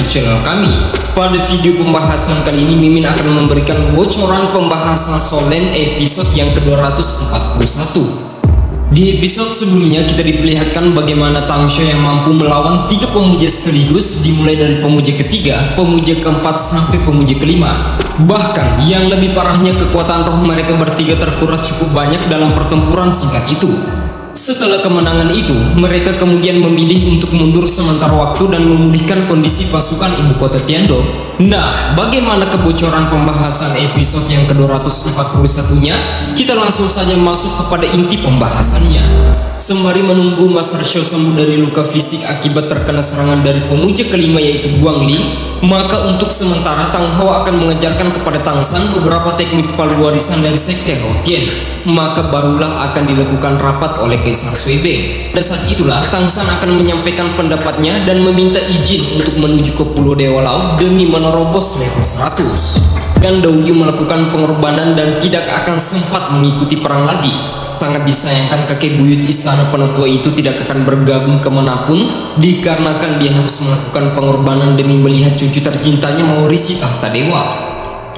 channel kami. Pada video pembahasan kali ini Mimin akan memberikan bocoran pembahasan Solen episode yang ke-241. Di episode sebelumnya kita diperlihatkan bagaimana Tangsha yang mampu melawan tiga pemuja sekaligus dimulai dari pemuja ketiga, pemuja keempat sampai pemuja kelima. Bahkan yang lebih parahnya kekuatan roh mereka bertiga terkuras cukup banyak dalam pertempuran singkat itu. Setelah kemenangan itu, mereka kemudian memilih untuk mundur sementara waktu dan memulihkan kondisi pasukan ibu kota Tiando. Nah, bagaimana kebocoran pembahasan episode yang ke-241-nya? Kita langsung saja masuk kepada inti pembahasannya. Sembari menunggu Master Shou sembuh dari luka fisik akibat terkena serangan dari pemuja kelima yaitu Guang Li, maka untuk sementara Tang Hao akan mengajarkan kepada Tang San beberapa teknik palu warisan dari Sekte Houtian maka barulah akan dilakukan rapat oleh Kaisar Sui Dan saat itulah Tang San akan menyampaikan pendapatnya dan meminta izin untuk menuju ke Pulau Dewa Laut demi menerobos level 100. Dan Dou Yu melakukan pengorbanan dan tidak akan sempat mengikuti perang lagi. Sangat disayangkan kakek buyut istana penatua itu tidak akan bergabung ke mana pun dikarenakan dia harus melakukan pengorbanan demi melihat cucu tercintanya mewarisi tahta dewa.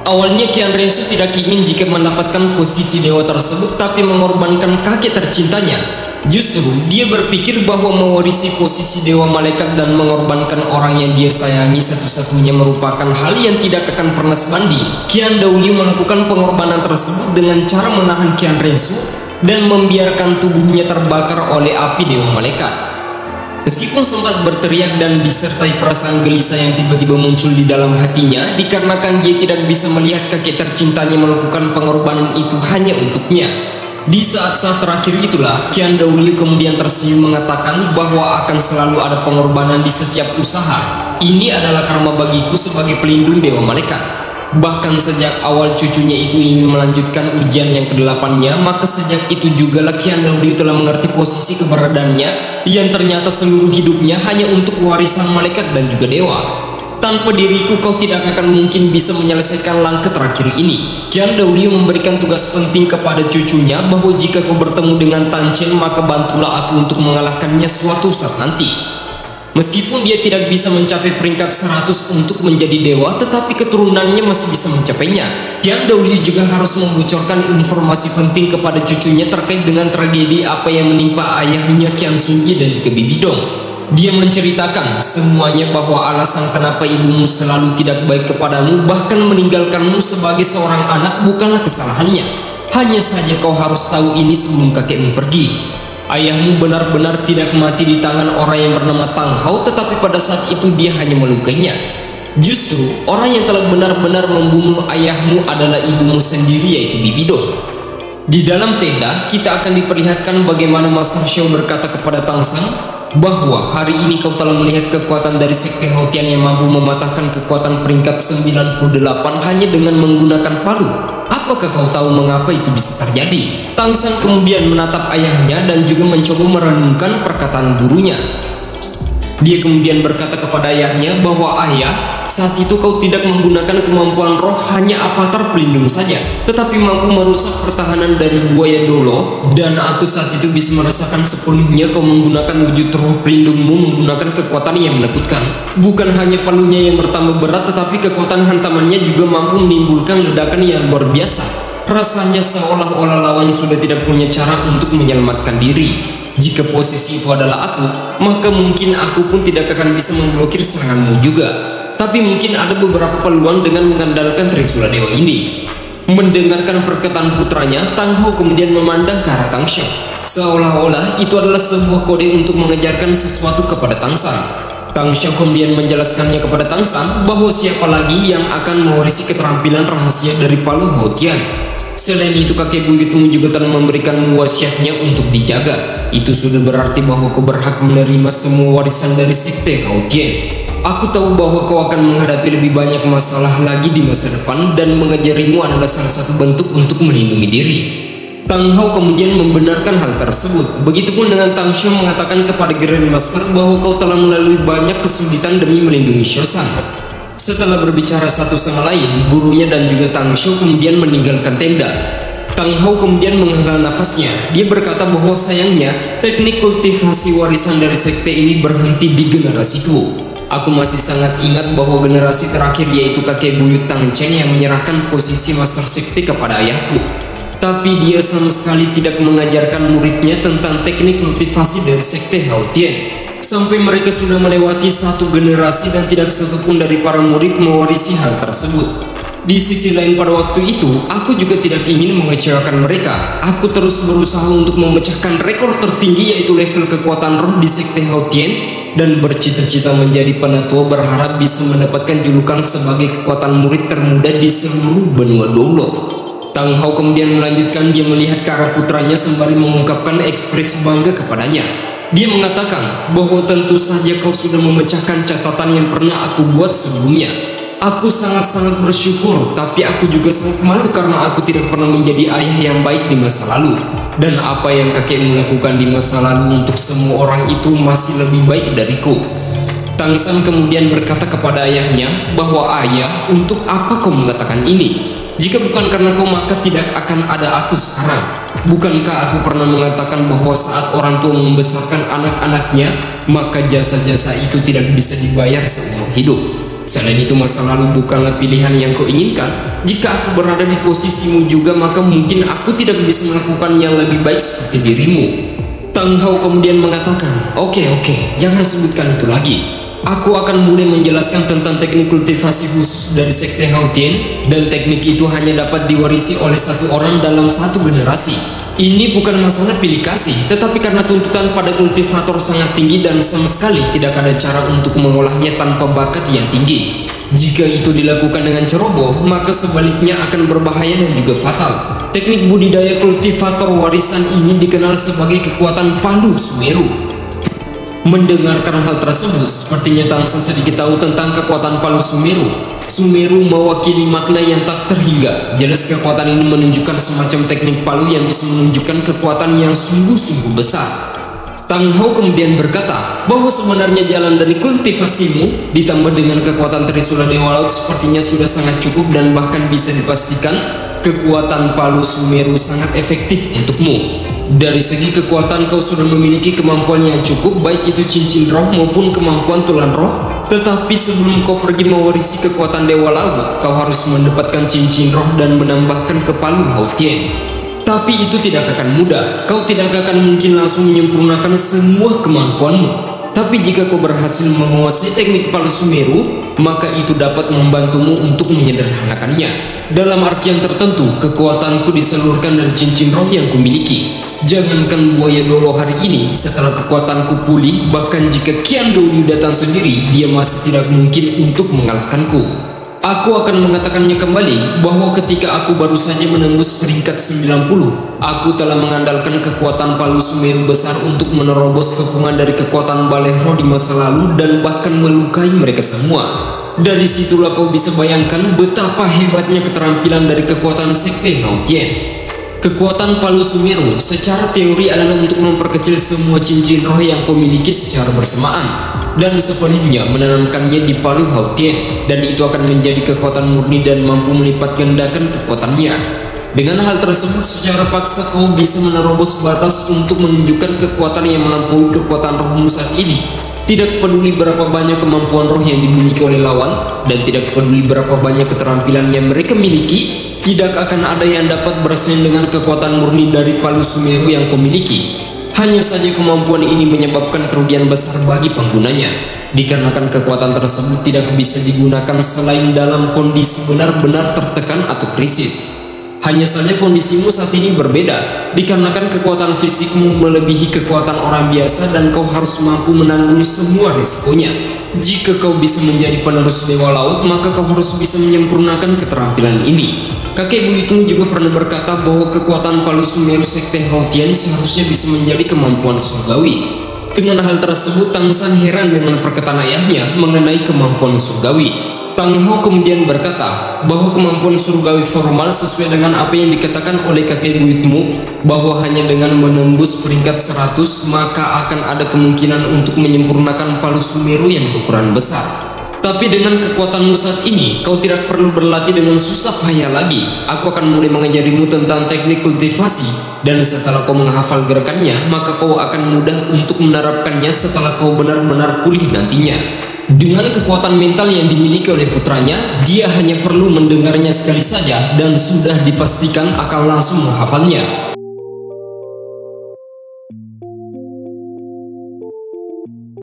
Awalnya Kian Rensu tidak ingin jika mendapatkan posisi dewa tersebut tapi mengorbankan kakek tercintanya. Justru dia berpikir bahwa mewarisi posisi dewa malaikat dan mengorbankan orang yang dia sayangi satu-satunya merupakan hal yang tidak akan pernah sebanding. Kian Dauli melakukan pengorbanan tersebut dengan cara menahan Kian Rensu dan membiarkan tubuhnya terbakar oleh api dewa malaikat. Meskipun sempat berteriak dan disertai perasaan gelisah yang tiba-tiba muncul di dalam hatinya dikarenakan dia tidak bisa melihat kakek tercintanya melakukan pengorbanan itu hanya untuknya. Di saat-saat terakhir itulah, Kian Dauli kemudian tersenyum mengatakan bahwa akan selalu ada pengorbanan di setiap usaha. Ini adalah karma bagiku sebagai pelindung Dewa Malaikat. Bahkan sejak awal cucunya itu ingin melanjutkan ujian yang kedelapannya, maka sejak itu juga Lakian Daudi telah mengerti posisi keberadaannya yang ternyata seluruh hidupnya hanya untuk warisan malaikat dan juga dewa. Tanpa diriku kau tidak akan mungkin bisa menyelesaikan langkah terakhir ini. Kian Daudi memberikan tugas penting kepada cucunya bahwa jika kau bertemu dengan Tanchen maka bantulah aku untuk mengalahkannya suatu saat nanti. Meskipun dia tidak bisa mencapai peringkat 100 untuk menjadi dewa, tetapi keturunannya masih bisa mencapainya. Yang Dahlia juga harus membocorkan informasi penting kepada cucunya terkait dengan tragedi apa yang menimpa ayahnya Kian Sunyi dan juga Bibi Dong. Dia menceritakan semuanya bahwa alasan kenapa ibumu selalu tidak baik kepadamu bahkan meninggalkanmu sebagai seorang anak bukanlah kesalahannya. Hanya saja kau harus tahu ini sebelum kakekmu pergi. Ayahmu benar-benar tidak mati di tangan orang yang bernama Tang Hao tetapi pada saat itu dia hanya melukainya. Justru orang yang telah benar-benar membunuh ayahmu adalah ibumu sendiri yaitu Bibi Dong. Di dalam tenda kita akan diperlihatkan bagaimana Master Xiao berkata kepada Tang San bahwa hari ini kau telah melihat kekuatan dari Sekte Houtian yang mampu mematahkan kekuatan peringkat 98 hanya dengan menggunakan palu. Apakah kau tahu mengapa itu bisa terjadi? Tang San kemudian menatap ayahnya dan juga mencoba merenungkan perkataan gurunya. Dia kemudian berkata kepada ayahnya bahwa ayah, saat itu kau tidak menggunakan kemampuan roh hanya avatar pelindung saja, tetapi mampu merusak pertahanan dari buaya dolo, dan aku saat itu bisa merasakan sepenuhnya kau menggunakan wujud roh pelindungmu menggunakan kekuatan yang menakutkan. Bukan hanya palunya yang bertambah berat, tetapi kekuatan hantamannya juga mampu menimbulkan ledakan yang luar biasa. Rasanya seolah-olah lawan sudah tidak punya cara untuk menyelamatkan diri. Jika posisi itu adalah aku, maka mungkin aku pun tidak akan bisa memblokir seranganmu juga. Tapi mungkin ada beberapa peluang dengan mengandalkan Trisula Dewa ini. Mendengarkan perkataan putranya, Tang Ho kemudian memandang ke arah Tang Xiao. Seolah-olah itu adalah sebuah kode untuk mengejarkan sesuatu kepada Tang San. Tang Xiao kemudian menjelaskannya kepada Tang San bahwa siapa lagi yang akan mewarisi keterampilan rahasia dari Palu Tian. Selain itu kakek buyutmu juga telah memberikan wasiatnya untuk dijaga. Itu sudah berarti bahwa kau berhak menerima semua warisan dari Sekte Tian. Aku tahu bahwa kau akan menghadapi lebih banyak masalah lagi di masa depan dan mengajarimu adalah salah satu bentuk untuk melindungi diri. Tang Hao kemudian membenarkan hal tersebut. Begitupun dengan Tang Xiu mengatakan kepada Grandmaster bahwa kau telah melalui banyak kesulitan demi melindungi Shosan. Setelah berbicara satu sama lain, gurunya dan juga Tang Xiu kemudian meninggalkan tenda. Tang Hao kemudian menghela nafasnya. Dia berkata bahwa sayangnya teknik kultivasi warisan dari sekte ini berhenti di generasi tua. Aku masih sangat ingat bahwa generasi terakhir yaitu kakek buyut Tang Chen yang menyerahkan posisi Master Sekte kepada ayahku. Tapi dia sama sekali tidak mengajarkan muridnya tentang teknik motivasi dari Sekte Hao Tian. Sampai mereka sudah melewati satu generasi dan tidak satupun dari para murid mewarisi hal tersebut. Di sisi lain pada waktu itu, aku juga tidak ingin mengecewakan mereka. Aku terus berusaha untuk memecahkan rekor tertinggi yaitu level kekuatan roh di Sekte Hautien dan bercita-cita menjadi penatua berharap bisa mendapatkan julukan sebagai kekuatan murid termuda di seluruh benua Dolo. Tang Hao kemudian melanjutkan dia melihat ke arah putranya sembari mengungkapkan ekspresi bangga kepadanya. Dia mengatakan bahwa tentu saja kau sudah memecahkan catatan yang pernah aku buat sebelumnya. Aku sangat-sangat bersyukur, tapi aku juga sangat malu karena aku tidak pernah menjadi ayah yang baik di masa lalu. Dan apa yang kakekmu lakukan di masa lalu untuk semua orang itu masih lebih baik dariku. Tang San kemudian berkata kepada ayahnya bahwa ayah, untuk apa kau mengatakan ini? Jika bukan karena kau maka tidak akan ada aku sekarang. Bukankah aku pernah mengatakan bahwa saat orang tua membesarkan anak-anaknya, maka jasa-jasa itu tidak bisa dibayar seumur hidup. Selain itu masa lalu bukanlah pilihan yang kau inginkan. Jika aku berada di posisimu juga maka mungkin aku tidak bisa melakukan yang lebih baik seperti dirimu. Tang Hao kemudian mengatakan, Oke okay, oke, okay, jangan sebutkan itu lagi. Aku akan mulai menjelaskan tentang teknik kultivasi khusus dari Sekte Hao Tian dan teknik itu hanya dapat diwarisi oleh satu orang dalam satu generasi. Ini bukan masalah pilih kasih, tetapi karena tuntutan pada kultivator sangat tinggi dan sama sekali tidak ada cara untuk mengolahnya tanpa bakat yang tinggi. Jika itu dilakukan dengan ceroboh, maka sebaliknya akan berbahaya dan juga fatal. Teknik budidaya kultivator warisan ini dikenal sebagai kekuatan palu Sumeru. Mendengarkan hal tersebut, sepertinya Tangsa sedikit tahu tentang kekuatan palu Sumeru. Sumeru mewakili makna yang tak terhingga. Jelas kekuatan ini menunjukkan semacam teknik palu yang bisa menunjukkan kekuatan yang sungguh-sungguh besar. Tang Hao kemudian berkata bahwa sebenarnya jalan dari kultivasimu ditambah dengan kekuatan Trisula Dewa Laut sepertinya sudah sangat cukup dan bahkan bisa dipastikan kekuatan palu Sumeru sangat efektif untukmu. Dari segi kekuatan kau sudah memiliki kemampuan yang cukup baik itu cincin roh maupun kemampuan tulang roh tetapi sebelum kau pergi mewarisi kekuatan Dewa Laut, kau harus mendapatkan cincin roh dan menambahkan ke Palu Hautien. Tapi itu tidak akan mudah, kau tidak akan mungkin langsung menyempurnakan semua kemampuanmu. Tapi jika kau berhasil menguasai teknik Palu Sumeru, maka itu dapat membantumu untuk menyederhanakannya. Dalam artian tertentu, kekuatanku diseluruhkan dari cincin roh yang kumiliki. Jangankan buaya dolo hari ini, setelah kekuatanku pulih, bahkan jika Kian Dolu datang sendiri, dia masih tidak mungkin untuk mengalahkanku. Aku akan mengatakannya kembali bahwa ketika aku baru saja menembus peringkat 90, aku telah mengandalkan kekuatan Palu Sumeru besar untuk menerobos kepungan dari kekuatan Balehro di masa lalu dan bahkan melukai mereka semua. Dari situlah kau bisa bayangkan betapa hebatnya keterampilan dari kekuatan Sekte Nautien. Kekuatan Palu Sumeru secara teori adalah untuk memperkecil semua cincin roh yang kau miliki secara bersamaan dan sepenuhnya menanamkannya di Palu Hautien dan itu akan menjadi kekuatan murni dan mampu melipat gandakan kekuatannya. Dengan hal tersebut secara paksa kau bisa menerobos batas untuk menunjukkan kekuatan yang melampaui kekuatan rohmu saat ini. Tidak peduli berapa banyak kemampuan roh yang dimiliki oleh lawan dan tidak peduli berapa banyak keterampilan yang mereka miliki, tidak akan ada yang dapat bersaing dengan kekuatan murni dari Palu Sumeru yang kau miliki. Hanya saja kemampuan ini menyebabkan kerugian besar bagi penggunanya, dikarenakan kekuatan tersebut tidak bisa digunakan selain dalam kondisi benar-benar tertekan atau krisis. Hanya saja kondisimu saat ini berbeda, dikarenakan kekuatan fisikmu melebihi kekuatan orang biasa dan kau harus mampu menanggung semua risikonya. Jika kau bisa menjadi penerus Dewa Laut, maka kau harus bisa menyempurnakan keterampilan ini. Kakek buyutmu juga pernah berkata bahwa kekuatan Palu Sumeru Sekte Hautian seharusnya bisa menjadi kemampuan surgawi. Dengan hal tersebut, Tang San heran dengan perkataan ayahnya mengenai kemampuan surgawi. Tang Hao kemudian berkata bahwa kemampuan surgawi formal sesuai dengan apa yang dikatakan oleh kakek buyutmu bahwa hanya dengan menembus peringkat 100 maka akan ada kemungkinan untuk menyempurnakan Palu Sumeru yang berukuran besar. Tapi dengan kekuatanmu saat ini, kau tidak perlu berlatih dengan susah payah lagi. Aku akan mulai mengajarimu tentang teknik kultivasi, dan setelah kau menghafal gerakannya, maka kau akan mudah untuk menerapkannya setelah kau benar-benar pulih nantinya. Dengan kekuatan mental yang dimiliki oleh putranya, dia hanya perlu mendengarnya sekali saja dan sudah dipastikan akan langsung menghafalnya.